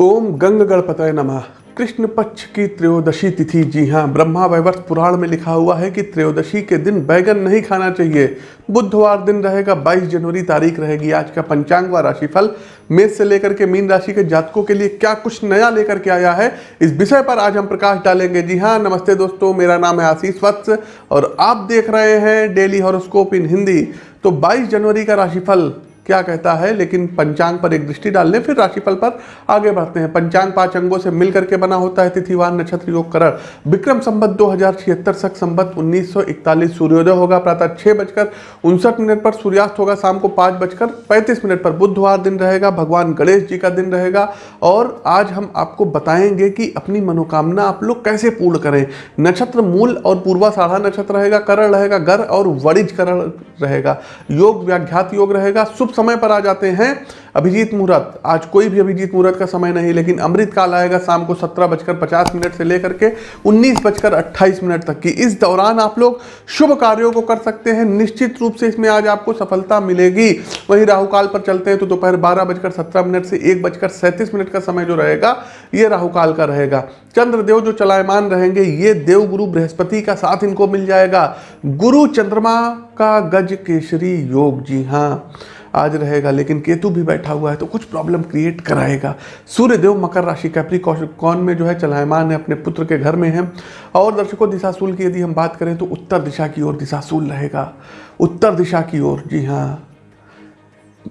ओम गंग गणपतय नमः। कृष्ण पक्ष की त्रयोदशी तिथि। जी हाँ ब्रह्मा वैवर्त पुराण में लिखा हुआ है कि त्रयोदशी के दिन बैगन नहीं खाना चाहिए। बुधवार दिन रहेगा 22 जनवरी, तारीख रहेगी आज का पंचांग व राशिफल। मेष से लेकर के मीन राशि के जातकों के लिए क्या कुछ नया लेकर के आया है, इस विषय पर आज हम प्रकाश डालेंगे। जी हाँ नमस्ते दोस्तों, मेरा नाम है आशीष वत्स और आप देख रहे हैं डेली हॉरोस्कोप इन हिंदी। तो 22 जनवरी का राशिफल क्या कहता है, लेकिन पंचांग पर एक दृष्टि डाल लें फिर राशिफल पर आगे बढ़ते हैं। पंचांग पाँच अंगों से मिलकर के बना होता है तिथिवार नक्षत्र, योग, करण। विक्रम संबत दो हज़ार छिहत्तर सख संबत उन्नीस सौ इकतालीस सूर्योदय होगा। प्रातः छह बजकर उनसठ मिनट पर सूर्यास्त होगा। शाम को पाँच बजकर पैंतीस मिनट पर बुधवार दिन रहेगा। भगवान गणेश जी का दिन रहेगा। और आज हम आपको बताएँगे कि अपनी मनोकामना आप लोग कैसे पूर्ण करें। नक्षत्र मूल और पूर्वा साढ़ा नक्षत्र रहेगा। करण रहेगा, गर और वरिज करण रहेगा। योग, व्याघ्यात योग रहेगा। शुभ समय पर आ जाते हैं। अभिजीत मुहूर्त आज कोई भी अभिजीत मुहूर्त का समय नहीं, लेकिन अमृत काल आएगा शाम को सत्रह बजकर पचास मिनट से लेकर के उन्नीस बजकर अट्ठाईस मिनट तक की। इस दौरान आप लोग शुभ कार्यों को कर सकते हैं। निश्चित रूप से इसमें आज आपको सफलता मिलेगी। वहीं राहु काल पर चलते हैं तो दोपहर बारह बजकर सत्रह मिनट से एक बजकर सैंतीस मिनट का समय जो रहेगा, ये राहुकाल का रहेगा। चंद्रदेव जो चलायमान रहेंगे, ये देव गुरु बृहस्पति का साथ इनको मिल जाएगा। गुरु चंद्रमा का गज केसरी योग, जी हाँ। आज रहेगा, लेकिन केतु भी बैठा हुआ है तो कुछ प्रॉब्लम क्रिएट कराएगा। सूर्यदेव मकर राशि कैप्रिकॉन में जो है, चलायमान है, अपने पुत्र के घर में है। और दर्शकों, दिशाशूल की यदि हम बात करें तो उत्तर दिशा की ओर दिशाशूल रहेगा। उत्तर दिशा की ओर, जी हाँ।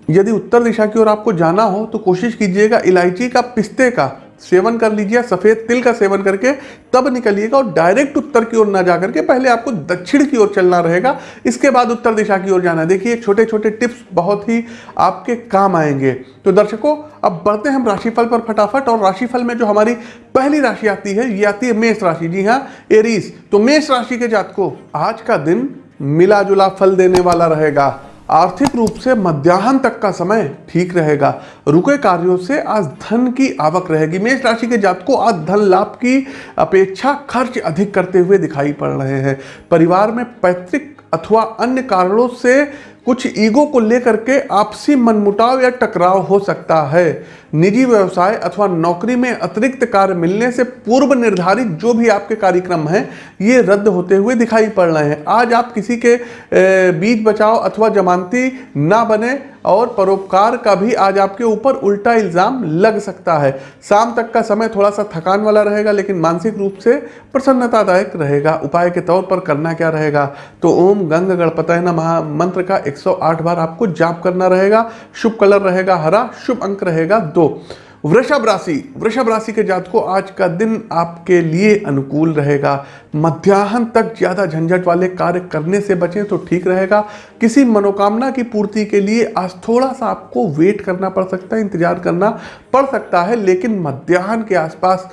यदि उत्तर दिशा की ओर आपको जाना हो तो कोशिश कीजिएगा इलायची का पिस्ते का सेवन कर लीजिए, सफ़ेद तिल का सेवन करके, तब निकलिएगा और डायरेक्ट उत्तर की ओर ना जा करके पहले आपको दक्षिण की ओर चलना रहेगा। इसके बाद उत्तर दिशा की ओर जाना देखिए छोटे छोटे टिप्स बहुत ही आपके काम आएँगे। तो दर्शकों, अब बढ़ते हैं हम राशिफल पर फटाफट और राशिफल में जो हमारी पहली राशि आती है, ये आती है मेष राशि। जी हाँ एरीस तो मेष राशि के जातकों, आज का दिन मिला जुला फल देने वाला रहेगा। आर्थिक रूप से मध्याह्न तक का समय ठीक रहेगा। रुके कार्यों से आज धन की आवक रहेगी। मेष राशि के जातकों आज धन लाभ की अपेक्षा खर्च अधिक करते हुए दिखाई पड़ रहे हैं। परिवार में पैतृक अथवा अन्य कारणों से कुछ ईगो को लेकर के आपसी मनमुटाव या टकराव हो सकता है। निजी व्यवसाय अथवा नौकरी में अतिरिक्त कार्य मिलने से पूर्व निर्धारित जो भी आपके कार्यक्रम हैं, ये रद्द होते हुए दिखाई पड़ रहे हैं। आज आप किसी के बीच बचाव अथवा जमानती ना बने और परोपकार का भी आज आपके ऊपर उल्टा इल्ज़ाम लग सकता है। शाम तक का समय थोड़ा सा थकान वाला रहेगा, लेकिन मानसिक रूप से प्रसन्नतादायक रहेगा। उपाय के तौर पर करना क्या रहेगा? तो ओम गंग गणपतय नमः। मंत्र का 108 बार आपको जाप करना रहेगा, शुभ कलर रहेगा हरा, शुभ अंक रहेगा दो। वृषभ राशि वृषभ राशि के जातकों, आज का दिन आपके लिए अनुकूल रहेगा। मध्याह्न तक ज़्यादा झंझट वाले कार्य करने से बचें तो ठीक रहेगा। किसी मनोकामना की पूर्ति के लिए आज थोड़ा सा आपको वेट करना पड़ सकता है, इंतज़ार करना पड़ सकता है, लेकिन मध्याह्न के आसपास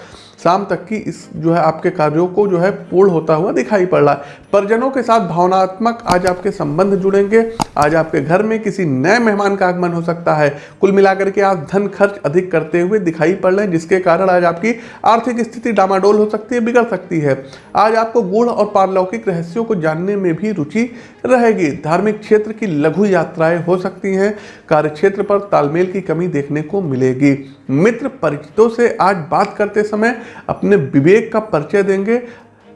शाम तक की इस जो है आपके कार्यों को जो है पूर्ण होता हुआ दिखाई पड़ रहा है। परिजनों के साथ भावनात्मक आज आपके संबंध जुड़ेंगे। आज आपके घर में किसी नए मेहमान का आगमन हो सकता है। कुल मिलाकर के आप धन खर्च अधिक करते हुए दिखाई पड़ रहे हैं, जिसके कारण आज आपकी आर्थिक स्थिति डामाडोल हो सकती है, बिगड़ सकती है। आज आपको गुण और पारलौकिक रहस्यों को जानने में भी रुचि रहेगी। धार्मिक क्षेत्र की लघु यात्राएँ हो सकती हैं। कार्य क्षेत्र पर तालमेल की कमी देखने को मिलेगी। मित्र परिचितों से आज बात करते समय अपने विवेक का परिचय देंगे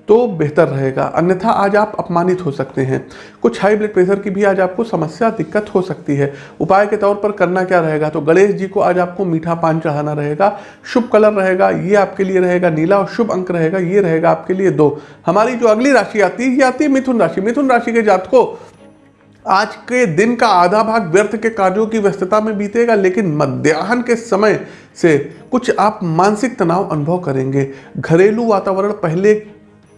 तो बेहतर रहेगा। अन्यथा आज आप अपमानित हो सकते हैं। कुछ हाई ब्लड प्रेशर की भी आज आपको समस्या, दिक्कत हो सकती है। उपाय के तौर पर करना क्या रहेगा? तो गणेश जी को आज आपको मीठा पान चढ़ाना रहेगा। शुभ कलर रहेगा, ये आपके लिए रहेगा। नीला और शुभ अंक रहेगा, ये रहेगा आपके लिए दो। हमारी जो अगली राशि आती है, ये आती है मिथुन राशि। मिथुन राशि के जात को आज के दिन का आधा भाग व्यर्थ के कार्यों की व्यस्तता में बीतेगा, लेकिन मध्याह्न के समय से कुछ आप मानसिक तनाव अनुभव करेंगे। घरेलू वातावरण पहले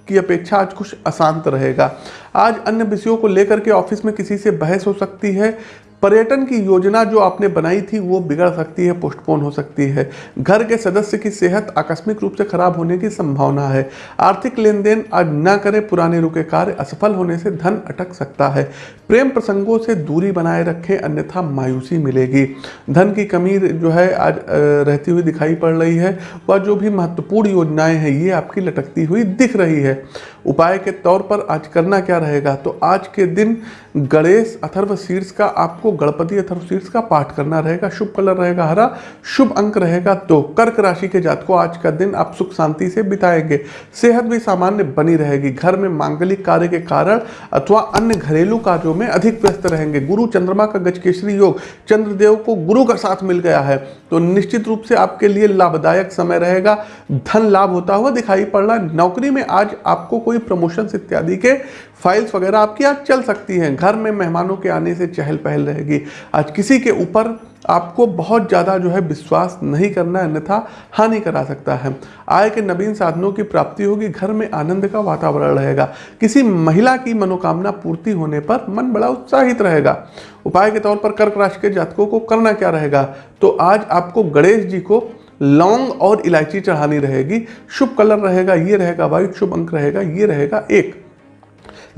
की अपेक्षा आज कुछ अशांत रहेगा। आज अन्य विषयों को लेकर के ऑफ़िस में किसी से बहस हो सकती है पर्यटन की योजना जो आपने बनाई थी, वो बिगड़ सकती है पोस्टपोन हो सकती है। घर के सदस्य की सेहत आकस्मिक रूप से खराब होने की संभावना है। आर्थिक लेन देन आज न करें, पुराने रुके कार्य असफल होने से धन अटक सकता है। प्रेम प्रसंगों से दूरी बनाए रखें, अन्यथा मायूसी मिलेगी। धन की कमी जो है, आज रहती हुई दिखाई पड़ रही है। वह जो भी महत्वपूर्ण योजनाएँ हैं, ये आपकी लटकती हुई दिख रही है। उपाय के तौर पर आज करना क्या रहेगा? तो आज के दिन गणेश अथर्व शीर्ष का, आपको गणपति अथर्व शीर्ष का पाठ करना रहेगा, शुभ कलर रहेगा हरा, शुभ अंक रहेगा दो। कर्क राशि के जातकों, आज का दिन आप सुख शांति से बिताएँगे। सेहत भी सामान्य बनी रहेगी। घर में मांगलिक कार्य के कारण अथवा अन्य घरेलू कार्यों में अधिक व्यस्त रहेंगे। गुरु चंद्रमा का गजकेशरी योग चंद्रदेव को गुरु का साथ मिल गया है। तो निश्चित रूप से आपके लिए लाभदायक समय रहेगा। धन लाभ होता हुआ दिखाई पड़ रहा नौकरी में आज आपको कोई प्रमोशन इत्यादि के फाइल्स वगैरह आपकी आज चल सकती हैं। घर में मेहमानों के आने से चहल पहल रहेगी। आज किसी के ऊपर आपको बहुत ज़्यादा जो है विश्वास नहीं करना, अन्यथा हानि करा सकता है। आय के नवीन साधनों की प्राप्ति होगी। घर में आनंद का वातावरण रहेगा। किसी महिला की मनोकामना पूर्ति होने पर मन बड़ा उत्साहित रहेगा। उपाय के तौर पर कर्क राशि के जातकों को करना क्या रहेगा? तो आज आपको गणेश जी को लौंग और इलायची चढ़ानी रहेगी। शुभ कलर रहेगा, ये रहेगा वाइट, शुभ अंक रहेगा, ये रहेगा एक।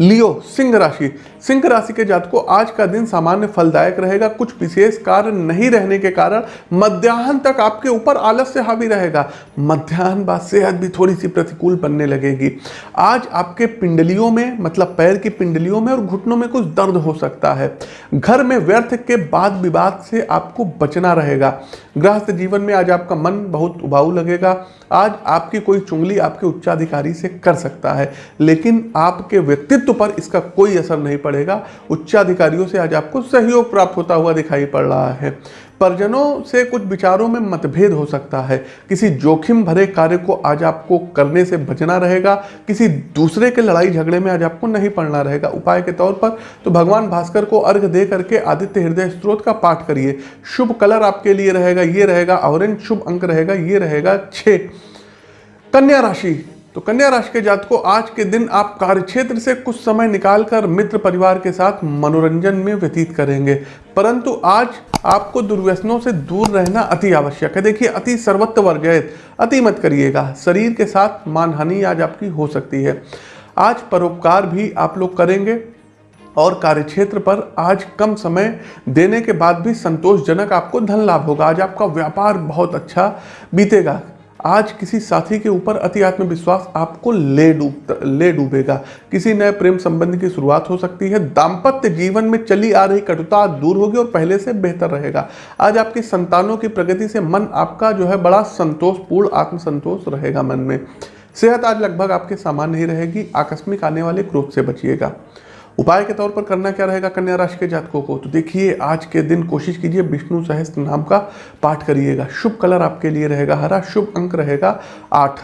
लियो, सिंह राशि। सिंह राशि के जातकों, आज का दिन सामान्य फलदायक रहेगा। कुछ विशेष कार्य नहीं रहने के कारण मध्याह्न तक आपके ऊपर आलस्य हावी रहेगा। मध्याह्न बाद सेहत भी थोड़ी सी प्रतिकूल बनने लगेगी। आज आपके पिंडलियों में मतलब पैर की पिंडलियों में और घुटनों में कुछ दर्द हो सकता है। घर में व्यर्थ के बाद विवाद से आपको बचना रहेगा। गृहस्थ जीवन में आज आपका मन बहुत उबाऊ लगेगा। आज आपकी कोई चुंगली आपके उच्चाधिकारी से कर सकता है। लेकिन आपके व्यक्तित्व पर इसका कोई असर नहीं पड़ेगा। पड़ेगा उच्चाधिकारियों से आज आपको सहयोग प्राप्त होता हुआ दिखाई पड़ रहा है। परिजनों से कुछ विचारों में मतभेद हो सकता है। किसी जोखिम भरे कार्य को आज आपको करने से बचना रहेगा। किसी दूसरे के लड़ाई झगड़े में आज आपको नहीं पड़ना रहेगा। उपाय के तौर पर तो भगवान भास्कर को अर्घ दे करके आदित्य हृदय स्त्रोत का पाठ करिए। शुभ कलर आपके लिए रहेगा, ये रहेगा, ऑरेंज शुभ अंक रहेगा, ये रहेगा छ कन्या राशि तो कन्या राशि के जातकों, आज के दिन आप कार्य क्षेत्र से कुछ समय निकालकर मित्र परिवार के साथ मनोरंजन में व्यतीत करेंगे। परंतु आज आपको दुर्व्यसनों से दूर रहना अति आवश्यक है। देखिए, अति सर्वत्र वर्जित अति मत करिएगा। शरीर के साथ मानहानि आज आपकी हो सकती है। आज परोपकार भी आप लोग करेंगे और कार्यक्षेत्र पर आज कम समय देने के बाद भी संतोषजनक आपको धन लाभ होगा। आज आपका व्यापार बहुत अच्छा बीतेगा। आज किसी साथी के ऊपर अति आत्मविश्वास आपको ले डूब, ले डूबेगा। किसी नए प्रेम संबंध की शुरुआत हो सकती है। दाम्पत्य जीवन में चली आ रही कटुता दूर होगी और पहले से बेहतर रहेगा। आज आपकी संतानों की प्रगति से मन आपका जो है बड़ा संतोषपूर्ण, आत्मसंतोष रहेगा मन में। सेहत आज लगभग आपके सामान्य ही रहेगी। आकस्मिक आने वाले क्रोध से बचिएगा। उपाय के तौर पर करना क्या रहेगा कन्या राशि के जातकों को? तो देखिए, आज के दिन कोशिश कीजिए विष्णु सहस्त्र नाम का पाठ करिएगा। शुभ कलर आपके लिए रहेगा, हरा शुभ अंक रहेगा आठ।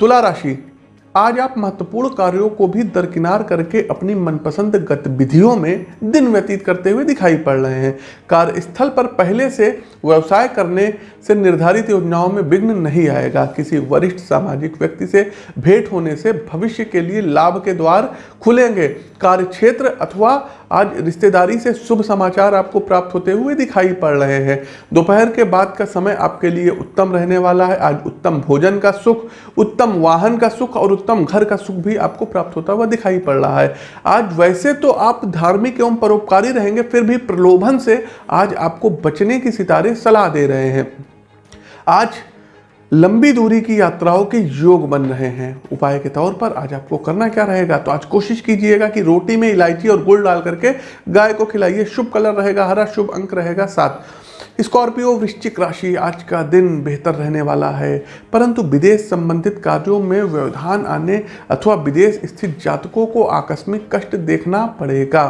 तुला राशि आज आप महत्वपूर्ण कार्यों को भी दरकिनार करके अपनी मनपसंद गतिविधियों में दिन व्यतीत करते हुए दिखाई पड़ रहे हैं। कार्यस्थल पर पहले से व्यवसाय करने से निर्धारित योजनाओं में विघ्न नहीं आएगा। किसी वरिष्ठ सामाजिक व्यक्ति से भेंट होने से भविष्य के लिए लाभ के द्वार खुलेंगे। कार्य क्षेत्र अथवा आज रिश्तेदारी से शुभ समाचार आपको प्राप्त होते हुए दिखाई पड़ रहे हैं। दोपहर के बाद का समय आपके लिए उत्तम रहने वाला है। आज उत्तम भोजन का सुख, उत्तम वाहन का सुख और उत्तम घर का सुख भी आपको प्राप्त होता हुआ दिखाई पड़ रहा है। आज वैसे तो आप धार्मिक एवं परोपकारी रहेंगे, फिर भी प्रलोभन से आज आपको बचने की सितारे सलाह दे रहे हैं। आज लंबी दूरी की यात्राओं के योग बन रहे हैं। उपाय के तौर पर आज आपको करना क्या रहेगा? तो आज कोशिश कीजिएगा कि रोटी में इलायची और गुड़ डाल करके गाय को खिलाइए। शुभ कलर रहेगा, हरा शुभ अंक रहेगा, सात। स्कॉर्पियो वृश्चिक राशि आज का दिन बेहतर रहने वाला है। परंतु विदेश संबंधित कार्यों में व्यवधान आने अथवा विदेश स्थित जातकों को आकस्मिक कष्ट देखना पड़ेगा।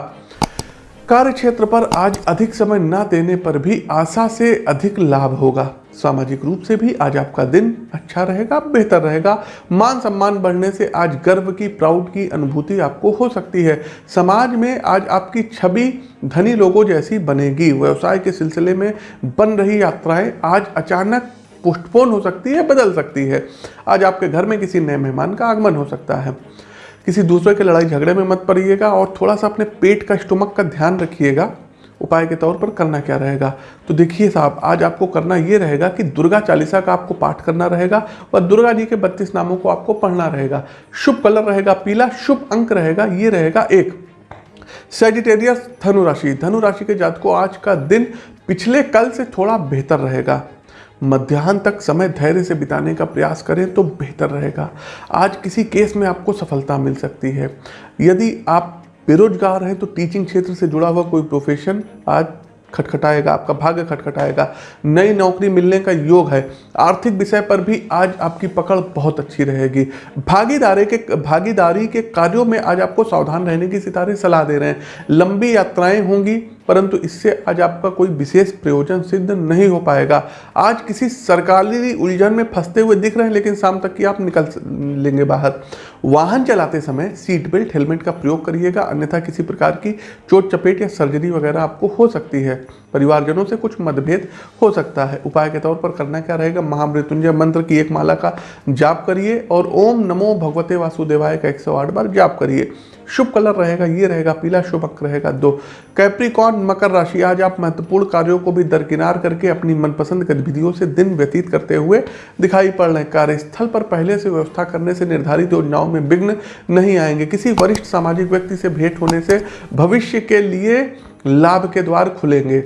कार्य क्षेत्र पर आज अधिक समय न देने पर भी आशा से अधिक लाभ होगा। सामाजिक रूप से भी आज आपका दिन अच्छा रहेगा, बेहतर रहेगा। मान सम्मान बढ़ने से आज गर्व की, प्राउड की अनुभूति आपको हो सकती है। समाज में आज आपकी छवि धनी लोगों जैसी बनेगी। व्यवसाय के सिलसिले में बन रही यात्राएँ आज अचानक पोस्टपोन हो सकती है, बदल सकती है। आज आपके घर में किसी नए मेहमान का आगमन हो सकता है। किसी दूसरे के लड़ाई झगड़े में मत पड़िएगा और थोड़ा सा अपने पेट का, स्टोमक का ध्यान रखिएगा। उपाय के तौर पर करना क्या रहेगा? तो देखिए साहब, आज आपको करना ये रहेगा कि दुर्गा चालीसा का आपको पाठ करना रहेगा और दुर्गा जी के बत्तीस नामों को आपको पढ़ना रहेगा। शुभ कलर रहेगा पीला, शुभ अंक रहेगा, ये रहेगा एक। सेजिटेरियस धनु राशि धनु राशि के जात को आज का दिन पिछले कल से थोड़ा बेहतर रहेगा। मध्याह्न तक समय धैर्य से बिताने का प्रयास करें तो बेहतर रहेगा। आज किसी केस में आपको सफलता मिल सकती है। यदि आप बेरोजगार है तो टीचिंग क्षेत्र से जुड़ा हुआ कोई प्रोफेशन आज खटखटाएगा, आपका भाग्य खटखटाएगा। नई नौकरी मिलने का योग है। आर्थिक विषय पर भी आज आपकी पकड़ बहुत अच्छी रहेगी। भागीदारी के भागीदारी के कार्यों में आज आपको सावधान रहने की सितारे सलाह दे रहे हैं। लंबी यात्राएँ होंगी परंतु इससे आज आपका कोई विशेष प्रयोजन सिद्ध नहीं हो पाएगा। आज किसी सरकारी उलझन में फंसते हुए दिख रहे हैं, लेकिन शाम तक की आप निकल लेंगे बाहर। वाहन चलाते समय सीट बेल्ट, हेलमेट का प्रयोग करिएगा, अन्यथा किसी प्रकार की चोट चपेट या सर्जरी वगैरह आपको हो सकती है। परिवारजनों से कुछ मतभेद हो सकता है। उपाय के तौर पर करना क्या रहेगा? महामृत्युंजय मंत्र की एक माला का जाप करिए और ओम नमो भगवते वासुदेवाय का एक सौ आठ बार जाप करिए। शुभ कलर रहेगा, ये रहेगा, पीला शुभ अंक रहेगा। दो कैप्रिकॉन मकर राशि, आज आप महत्वपूर्ण कार्यों को भी दरकिनार करके अपनी मनपसंद गतिविधियों से दिन व्यतीत करते हुए दिखाई पड़ रहे कार्यस्थल पर पहले से व्यवस्था करने से निर्धारित योजनाओं में विघ्न नहीं आएँगे। किसी वरिष्ठ सामाजिक व्यक्ति से भेंट होने से भविष्य के लिए लाभ के द्वार खुलेंगे।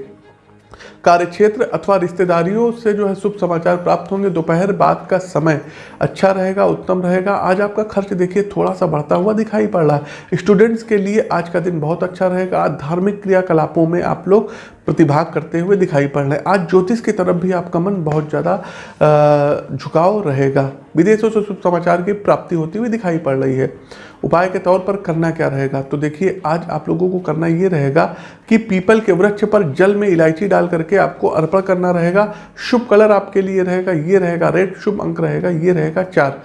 कार्यक्षेत्र अथवा रिश्तेदारियों से जो है शुभ समाचार प्राप्त होंगे। दोपहर बाद का समय अच्छा रहेगा, उत्तम रहेगा। आज आपका खर्च देखिए थोड़ा सा बढ़ता हुआ दिखाई पड़ रहा है। स्टूडेंट्स के लिए आज का दिन बहुत अच्छा रहेगा। आज धार्मिक क्रियाकलापों में आप लोग प्रतिभाग करते हुए दिखाई पड़ रहे हैं। आज ज्योतिष की तरफ़ भी आपका मन बहुत ज़्यादा झुकाव रहेगा। विदेशों से शुभ समाचार की प्राप्ति होती हुई दिखाई पड़ रही है। उपाय के तौर पर करना क्या रहेगा? तो देखिए, आज आप लोगों को करना ये रहेगा कि पीपल के वृक्ष पर जल में इलायची डाल करके आपको अर्पण करना रहेगा। शुभ कलर आपके लिए रहेगा, ये रहेगा, रेड शुभ अंक रहेगा, ये रहेगा चार।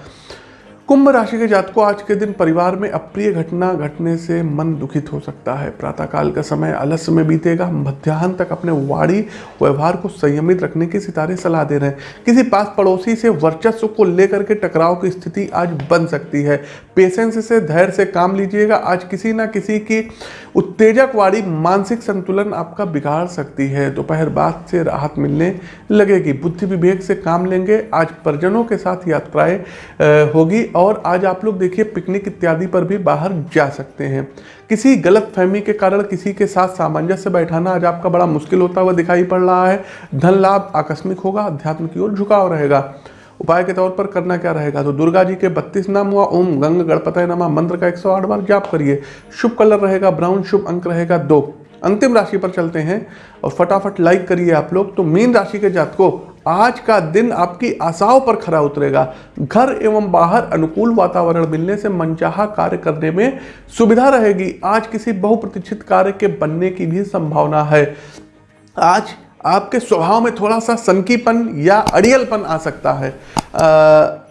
कुंभ राशि के जातकों, आज के दिन परिवार में अप्रिय घटना घटने से मन दुखित हो सकता है। प्रातःकाल का समय आलस्य में बीतेगा। मध्याह्न तक अपने वाणी, व्यवहार को संयमित रखने की सितारे सलाह दे रहे हैं। किसी पास पड़ोसी से वर्चस्व को लेकर के टकराव की स्थिति आज बन सकती है। पेशेंस से धैर्य से काम लीजिएगा। आज किसी ना किसी की उत्तेजक वाणी मानसिक संतुलन आपका बिगाड़ सकती है। दोपहर बाद से राहत मिलने लगेगी। बुद्धि विवेक से काम लेंगे। आज परिजनों के साथ यात्राएँ होगी और आज आप लोग देखिए पिकनिक इत्यादि पर भी बाहर जा सकते हैं। किसी गलत फहमी के कारण किसी के साथ सामंजस्य बैठाना आज आपका बड़ा मुश्किल होता हुआ दिखाई पड़ रहा है। धन लाभ आकस्मिक होगा अध्यात्म की ओर झुकाव रहेगा। उपाय के तौर पर करना क्या रहेगा? तो दुर्गा जी के बत्तीस नाम हुआ, ओम गंग गणपत नमा, मंत्र का 108 बार जाप करिए। शुभ कलर रहेगा, ब्राउन शुभ अंक रहेगा दो। अंतिम राशि पर चलते हैं और फटाफट लाइक करिए आप लोग। तो मीन राशि के जातकों आज का दिन आपकी आशाओं पर खरा उतरेगा। घर एवं बाहर अनुकूल वातावरण मिलने से मनचाहा कार्य करने में सुविधा रहेगी। आज किसी बहुप्रतीक्षित कार्य के बनने की भी संभावना है। आज आपके स्वभाव में थोड़ा सा सनकीपन या अड़ियलपन आ सकता है। आ,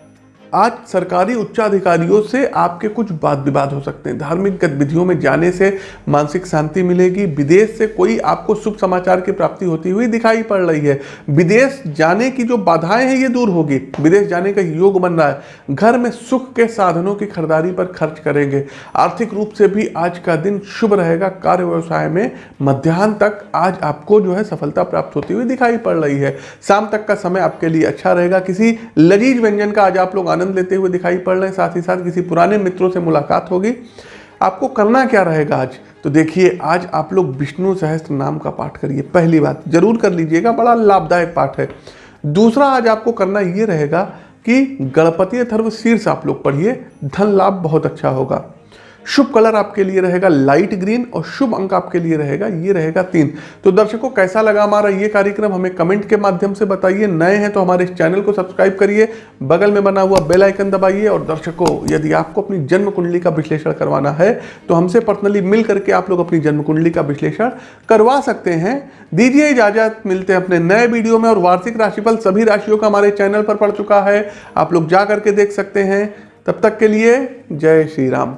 आज सरकारी उच्चाधिकारियों से आपके कुछ वाद विवाद हो सकते हैं। धार्मिक गतिविधियों में जाने से मानसिक शांति मिलेगी। विदेश से कोई आपको शुभ समाचार की प्राप्ति होती हुई दिखाई पड़ रही है। विदेश जाने की जो बाधाएँ हैं, ये दूर होगी। विदेश जाने का योग बन रहा है। घर में सुख के साधनों की खरीदारी पर खर्च करेंगे। आर्थिक रूप से भी आज का दिन शुभ रहेगा। कार्य व्यवसाय में मध्याह्न तक आज आपको जो है सफलता प्राप्त होती हुई दिखाई पड़ रही है। शाम तक का समय आपके लिए अच्छा रहेगा। किसी लजीज व्यंजन का आज आप लोग आनंद लेते हुए दिखाई पड़ रहे हैं। साथ ही साथ किसी पुराने मित्रों से मुलाकात होगी। आपको करना क्या रहेगा आज? तो देखिए, आज आप लोग विष्णु सहस्त्र नाम का पाठ करिए। पहली बात ज़रूर कर लीजिएगा, बड़ा लाभदायक पाठ है। दूसरा, आज आपको करना ये रहेगा कि गणपति अथर्व शीर्ष आप लोग पढ़िए। धन लाभ बहुत अच्छा होगा। शुभ कलर आपके लिए रहेगा लाइट ग्रीन और शुभ अंक आपके लिए रहेगा, ये रहेगा तीन। तो दर्शकों, कैसा लगा हमारा ये कार्यक्रम? हमें कमेंट के माध्यम से बताइए। नए हैं तो हमारे इस चैनल को सब्सक्राइब करिए। बगल में बना हुआ बेल आइकन दबाइए और दर्शकों, यदि आपको अपनी जन्म कुंडली का विश्लेषण करवाना है तो हमसे पर्सनली मिल करके आप लोग अपनी जन्म कुंडली का विश्लेषण करवा सकते हैं। दीजिए इजाज़त, मिलते हैं अपने नए वीडियो में और वार्षिक राशिफल सभी राशियों का हमारे चैनल पर पड़ चुका है। आप लोग जा करके देख सकते हैं। तब तक के लिए जय श्री राम।